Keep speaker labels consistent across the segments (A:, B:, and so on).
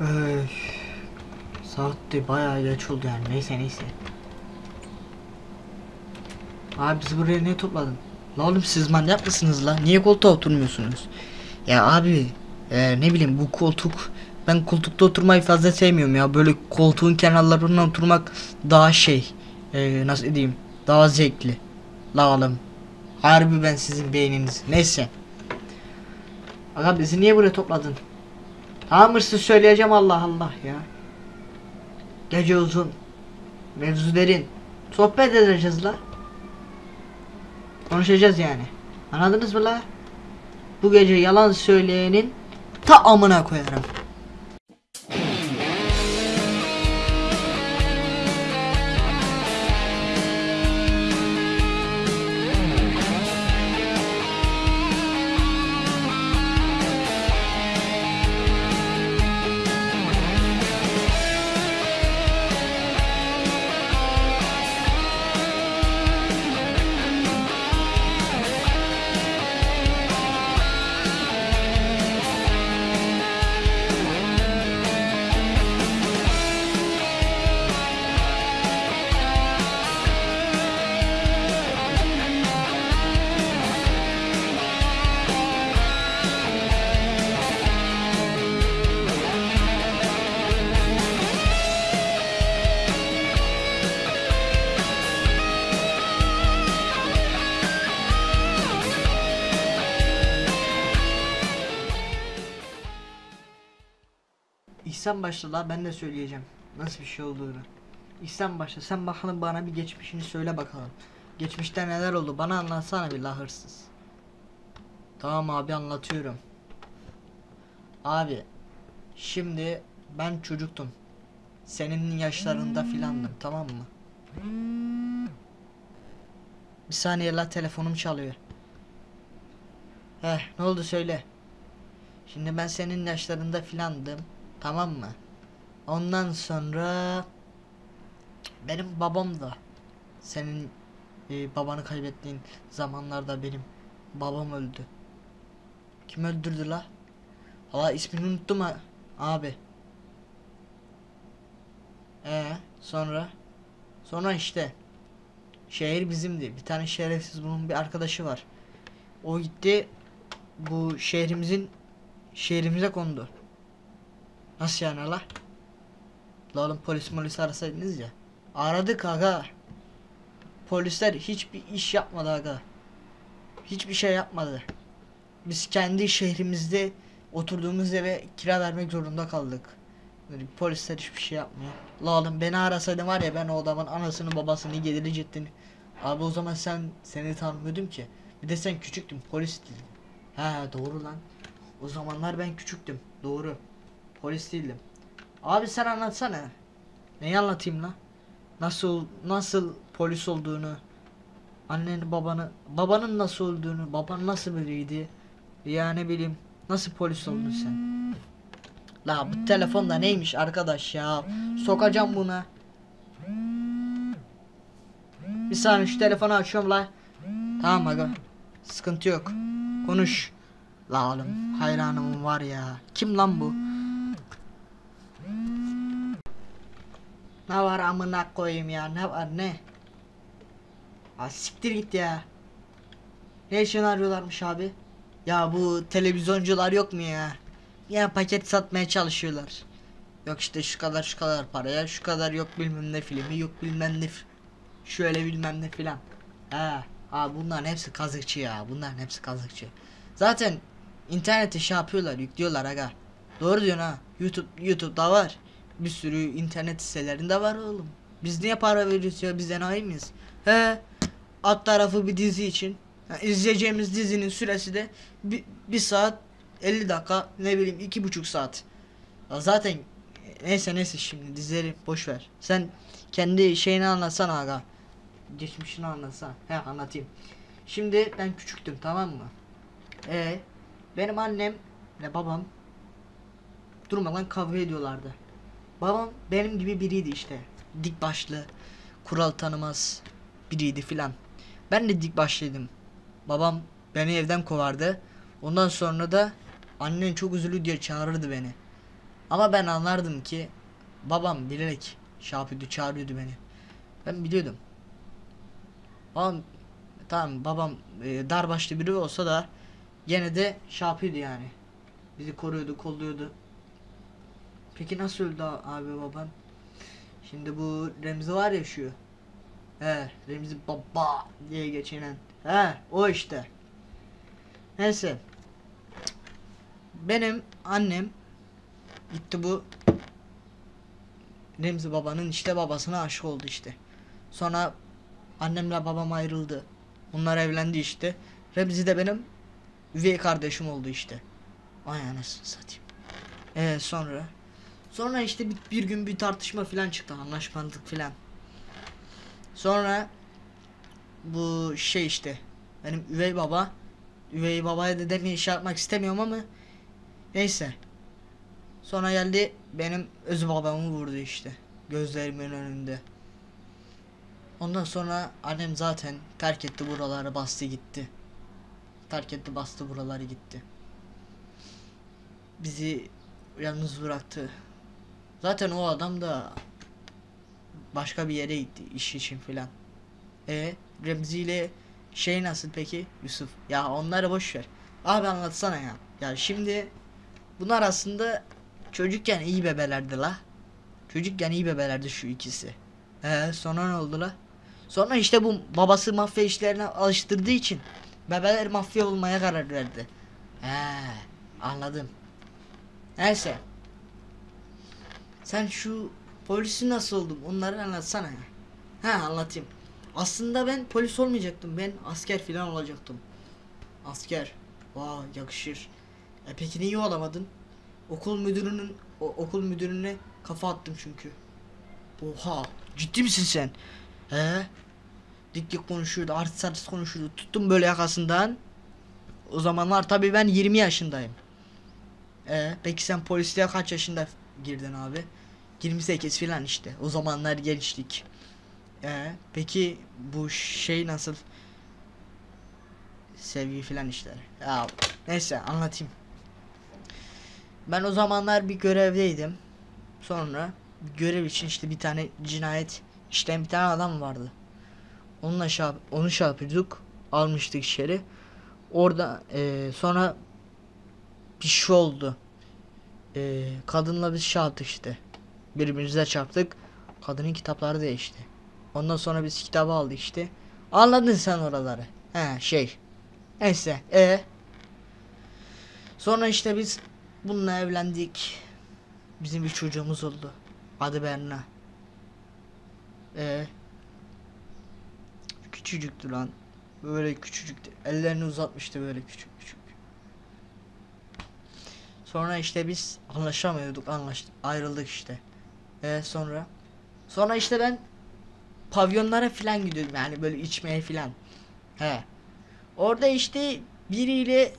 A: Öy. Saat de bayağı geç oldu yani. Neyse neyse. Abi bizi buraya niye topladın? La oğlum siz manyak mısınız la? Niye koltuğa oturmuyorsunuz? Ya abi e, ne bileyim bu koltuk ben koltukta oturmayı fazla sevmiyorum ya. Böyle koltuğun kenarlarından oturmak daha şey e, nasıl diyeyim daha zevkli. La oğlum. Harbi ben sizin beyniniz. Neyse. Aga bizi niye buraya topladın? Tamam hırsız söyleyeceğim Allah Allah ya. Gece uzun. Mevzu derin. Sohbet edeceğiz la. Konuşacağız yani. Anladınız mı la? Bu gece yalan söyleyenin ta amına koyarım. İhsan başla la ben de söyleyeceğim. Nasıl bir şey olduğunu. İhsan başla sen bakalım bana bir geçmişini söyle bakalım. Geçmişte neler oldu bana anlatsana bir la hırsız. Tamam abi anlatıyorum. Abi şimdi ben çocuktum. Senin yaşlarında filandım tamam mı? Bir saniye la telefonum çalıyor. Heh ne oldu söyle. Şimdi ben senin yaşlarında filandım. Tamam mı? Ondan sonra benim babam da senin e, babanı kaybettiğin zamanlarda benim babam öldü. Kim öldürdü la? Valla ismini unuttum ha abi. Ee sonra sonra işte şehir bizimdi. Bir tane şerefsiz bunun bir arkadaşı var. O gitti bu şehrimizin şehrimize kondu. Nasıl yani la? La oğlum polis polis arasaydınız ya. Aradık aga. Polisler hiçbir iş yapmadı aga. Hiçbir şey yapmadı. Biz kendi şehrimizde oturduğumuz eve kira vermek zorunda kaldık. Polisler hiçbir şey yapmıyor. La oğlum beni arasaydın var ya ben o adamın anasını babasını getirecektin. Abi o zaman sen seni tanımıyordum ki. Bir de sen küçüktün polis değildin. He doğru lan. O zamanlar ben küçüktüm. Doğru. Polis değildim. Abi sen anlatsana. Neyi anlatayım la? Nasıl nasıl polis olduğunu, anneni babanı, babanın nasıl olduğunu, baban nasıl biriydi? Ya ne bileyim, nasıl polis oldun sen? La bu telefonda neymiş arkadaş ya? Sokacağım buna. Bir saniye şu telefonu açıyorum la. Tamam aga. Sıkıntı yok. Konuş. La oğlum hayranım var ya. Kim lan bu? Ne var amına koyayım ya ne var ne? Ha siktir git ya. Ne için arıyorlarmış abi? Ya bu televizyoncular yok mu ya? Ya paket satmaya çalışıyorlar. Yok işte şu kadar şu kadar paraya şu kadar yok bilmem ne filmi yok bilmem ne şöyle bilmem ne filan. Ha, ha bunların hepsi kazıkçı ya bunların hepsi kazıkçı. Zaten internete şey yapıyorlar yüklüyorlar aga. Doğru diyorsun ha. YouTube YouTube'da var. Bir sürü internet sitelerinde var oğlum. Biz niye para veriyoruz ya biz enayi miyiz? He. Alt tarafı bir dizi için. Ha, izleyeceğimiz dizinin süresi de bir, bir saat 50 dakika ne bileyim iki buçuk saat. Ya zaten neyse neyse şimdi dizileri boş ver. Sen kendi şeyini anlatsana aga. Geçmişini anlatsana. He anlatayım. Şimdi ben küçüktüm tamam mı? E benim annem ve babam durmadan kavga ediyorlardı. Babam benim gibi biriydi işte. Dik başlı, kural tanımaz biriydi filan. Ben de dik başlıydım. Babam beni evden kovardı. Ondan sonra da annen çok üzülü diye çağırırdı beni. Ama ben anlardım ki babam bilerek şey yapıyordu çağırıyordu beni. Ben biliyordum. Babam tamam babam e, dar başlı biri olsa da gene de şey yapıyordu yani. Bizi koruyordu, kolluyordu. Peki nasıl öldü abi babam? Şimdi bu Remzi var ya şu. He, Remzi baba diye geçinen. He, o işte. Neyse. Benim annem gitti bu Remzi babanın işte babasına aşık oldu işte. Sonra annemle babam ayrıldı. Onlar evlendi işte. Remzi de benim üvey kardeşim oldu işte. Ay anasını satayım. Ee, sonra sonra işte bir, bir gün bir tartışma filan çıktı anlaşmazlık filan. Sonra bu şey işte benim üvey baba üvey babaya da demeyi şey yapmak istemiyorum ama neyse. Sonra geldi benim öz babamı vurdu işte gözlerimin önünde. Ondan sonra annem zaten terk etti buraları bastı gitti. Terk etti bastı buraları gitti. Bizi yalnız bıraktı. Zaten o adam da başka bir yere gitti iş için filan. E Remzi ile şey nasıl peki Yusuf? Ya onları boş ver. Abi anlatsana ya. Ya şimdi bunlar aslında çocukken iyi bebelerdi la. Çocukken iyi bebelerdi şu ikisi. Ee sonra ne oldu la? Sonra işte bu babası mafya işlerine alıştırdığı için bebeler mafya olmaya karar verdi. He anladım. Neyse. Sen şu polisi nasıl oldun? Onları anlatsana. He anlatayım. Aslında ben polis olmayacaktım. Ben asker filan olacaktım. Asker. Vay yakışır. E peki niye olamadın? Okul müdürünün o, okul müdürüne kafa attım çünkü. Oha ciddi misin sen? He? Dik dik konuşuyordu, artist artist konuşuyordu. Tuttum böyle yakasından. O zamanlar tabii ben 20 yaşındayım. E peki sen polisliğe kaç yaşında girdin abi? 28 filan işte. O zamanlar gençlik. E peki bu şey nasıl? Sevgi filan işler. Ya neyse anlatayım. Ben o zamanlar bir görevdeydim. Sonra görev için işte bir tane cinayet işleyen bir tane adam vardı. Onunla şey, onu şey yapıyorduk. Almıştık içeri. Orada eee, sonra bir şey oldu. Eee, kadınla biz şey yaptık işte. Birbirimize çarptık. Kadının kitapları değişti. Ondan sonra biz kitabı aldık işte. Anladın sen oraları. He şey. Neyse. E. Sonra işte biz bununla evlendik. Bizim bir çocuğumuz oldu. Adı Berna. E. Küçücüktü lan. Böyle küçücüktü. Ellerini uzatmıştı böyle küçük küçük. Sonra işte biz anlaşamıyorduk, anlaştık, ayrıldık işte. E sonra sonra işte ben pavyonlara filan gidiyordum yani böyle içmeye filan. He. Orada işte biriyle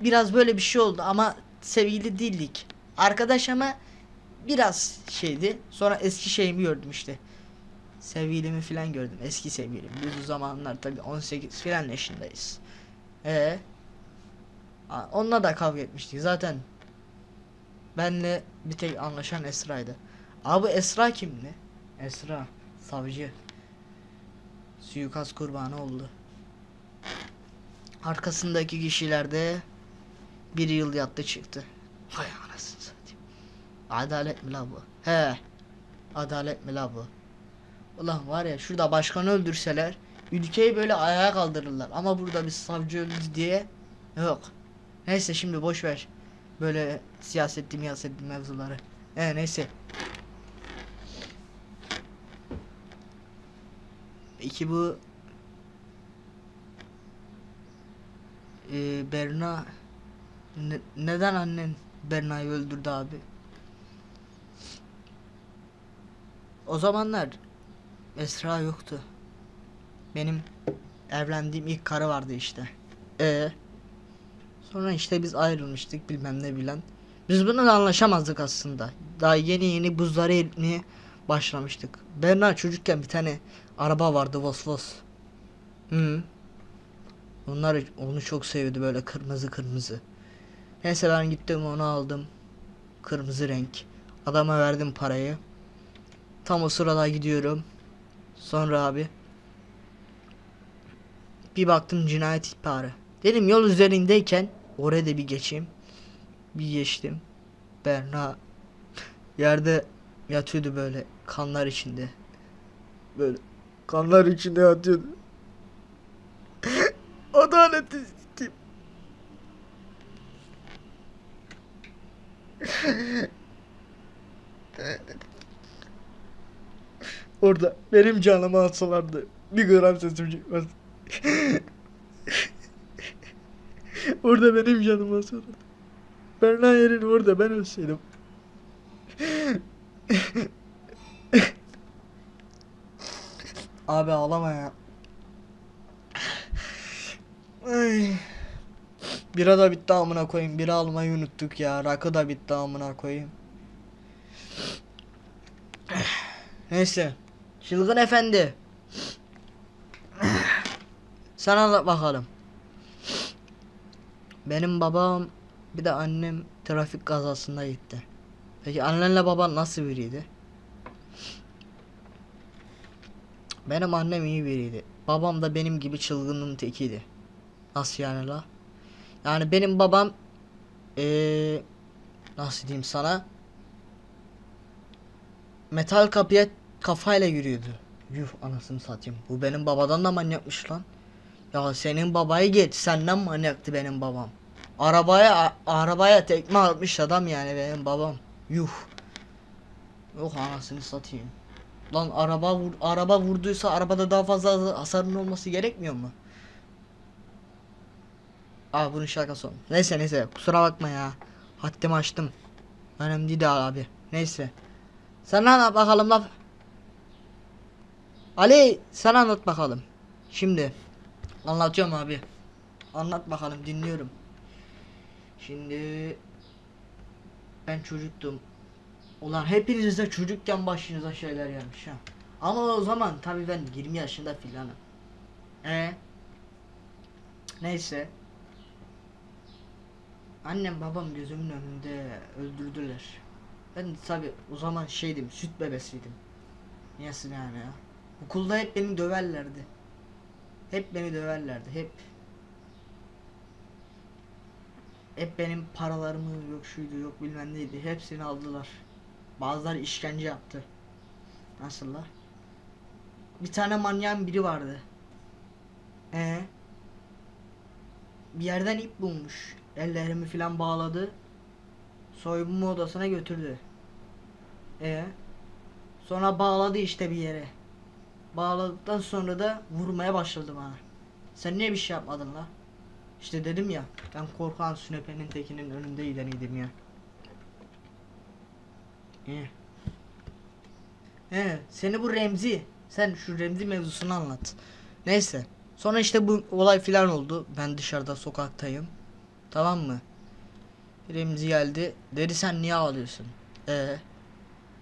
A: biraz böyle bir şey oldu ama sevgili değildik. Arkadaş ama biraz şeydi. Sonra eski şeyimi gördüm işte. Sevgilimi filan gördüm. Eski sevgilim. Biz o zamanlar tabii 18 filan yaşındayız. Ee, onunla da kavga etmiştik. Zaten benle bir tek anlaşan Esra'ydı. Abi Esra kimdi? Esra savcı. Suikast kurbanı oldu. Arkasındaki kişiler de bir yıl yattı çıktı. Hay anasını satayım. Adalet mi la bu? He. Adalet mi la bu? Ulan var ya şurada başkanı öldürseler ülkeyi böyle ayağa kaldırırlar. Ama burada biz savcı öldü diye yok. Neyse şimdi boş ver. Böyle siyasetli miyasetli mevzuları. He neyse. Peki bu Ee, Berna ne- neden annen Berna'yı öldürdü abi? O zamanlar Esra yoktu. Benim evlendiğim ilk karı vardı işte. E sonra işte biz ayrılmıştık bilmem ne bilen. Biz bununla anlaşamazdık aslında. Daha yeni yeni buzları eritmeye başlamıştık. Berna çocukken bir tane araba vardı Vos Vos. Hı. Onlar onu çok seviyordu böyle kırmızı kırmızı. Neyse ben gittim onu aldım. Kırmızı renk. Adama verdim parayı. Tam o sırada gidiyorum. Sonra abi bir baktım cinayet ihbarı. Dedim yol üzerindeyken oraya da bir geçeyim. Bir geçtim. Berna yerde yatıyordu böyle kanlar içinde. Böyle kanlar içinde yatıyordu. Adaleti sikeyim. Orada benim canımı alsalardı bir gram sesim çıkmaz. orada benim canımı alsalardı. Berna yerin orada ben ölseydim. Abi ağlama ya. Ay. Bira da bitti amına koyayım. Bira almayı unuttuk ya. Rakı da bitti amına koyayım. Neyse. Çılgın efendi. Sen anlat bakalım. Benim babam bir de annem trafik kazasında gitti. Peki annenle baban nasıl biriydi? Benim annem iyi biriydi. Babam da benim gibi çılgının tekiydi. Nasıl yani la? Yani benim babam eee nasıl diyeyim sana? Metal kapıya kafayla yürüyordu. Yuh anasını satayım. Bu benim babadan da manyakmış lan. Ya senin babayı geç. Senden manyaktı benim babam. Arabaya arabaya tekme atmış adam yani benim babam. Yuh. Yok anasını satayım. Lan araba vur, araba vurduysa arabada daha fazla hasarın olması gerekmiyor mu? Aa bunun şakası olmuş. Neyse neyse kusura bakma ya. Haddimi açtım. Önemli değil abi. Neyse. Sen anlat bakalım laf. Ali sen anlat bakalım. Şimdi anlatıyorum abi. Anlat bakalım dinliyorum. Şimdi ben çocuktum. Ulan hepiniz de çocukken başınıza şeyler gelmiş ha. Ama o zaman tabii ben 20 yaşında filanım. E Neyse. Annem babam gözümün önünde öldürdüler. Ben tabi o zaman şeydim süt bebesiydim. Niyesi yani ya. Okulda hep beni döverlerdi. Hep beni döverlerdi hep. Hep benim paralarımı yok şuydu yok bilmem neydi hepsini aldılar. Bazıları işkence yaptı. Nasıl la? Bir tane manyağın biri vardı. Ee, bir yerden ip bulmuş. Ellerimi filan bağladı. Soyunma odasına götürdü. E sonra bağladı işte bir yere. Bağladıktan sonra da vurmaya başladı bana. Sen niye bir şey yapmadın la? İşte dedim ya ben korkan sünepenin tekinin önünde gideniydim ya. İyi. He, seni bu Remzi. Sen şu Remzi mevzusunu anlat. Neyse. Sonra işte bu olay filan oldu. Ben dışarıda sokaktayım. Tamam mı? Remzi geldi. Dedi sen niye ağlıyorsun? Ee,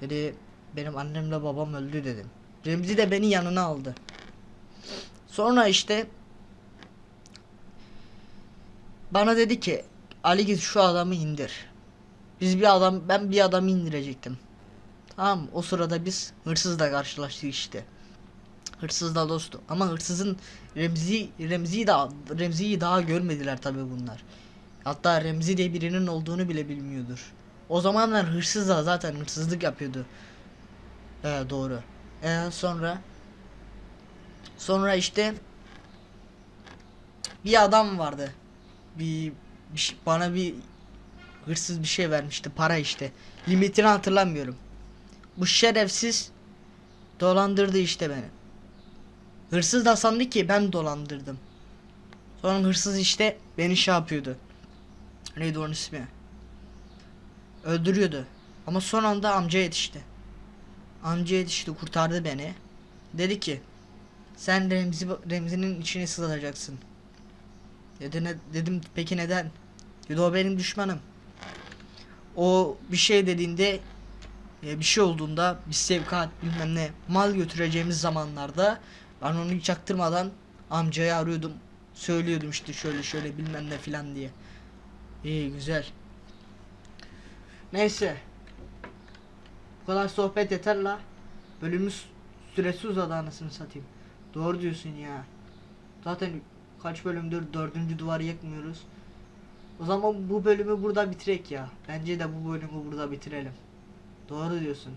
A: dedi benim annemle babam öldü dedim. Remzi de beni yanına aldı. Sonra işte bana dedi ki Ali git şu adamı indir. Biz bir adam ben bir adamı indirecektim. Tamam o sırada biz hırsızla karşılaştık işte. Hırsız da dostu ama hırsızın Remzi Remzi'yi daha Remzi'yi daha görmediler tabi bunlar. Hatta Remzi diye birinin olduğunu bile bilmiyordur. O zamanlar hırsız da zaten hırsızlık yapıyordu. Ee, doğru. Ee, sonra sonra işte bir adam vardı. Bir, bir şey- bana bir hırsız bir şey vermişti para işte. Limitini hatırlamıyorum. Bu şerefsiz dolandırdı işte beni. Hırsız da sandı ki ben dolandırdım. Sonra hırsız işte beni şey yapıyordu. Neydi onun ismi? Öldürüyordu. Ama son anda amca yetişti. Amca yetişti kurtardı beni. Dedi ki sen Remzi, Remzi'nin içine sığacaksın. Dedi ne, dedim peki neden? Dedi o benim düşmanım. O bir şey dediğinde e, bir şey olduğunda bir sevkat bilmem ne mal götüreceğimiz zamanlarda ben onu hiç çaktırmadan amcayı arıyordum. Söylüyordum işte şöyle şöyle bilmem ne filan diye. İyi güzel. Neyse. Bu kadar sohbet yeter la. Bölümümüz süresi uzadı anasını satayım. Doğru diyorsun ya. Zaten kaç bölümdür dördüncü duvarı yıkmıyoruz. O zaman bu bölümü burada bitirek ya. Bence de bu bölümü burada bitirelim. Doğru diyorsun.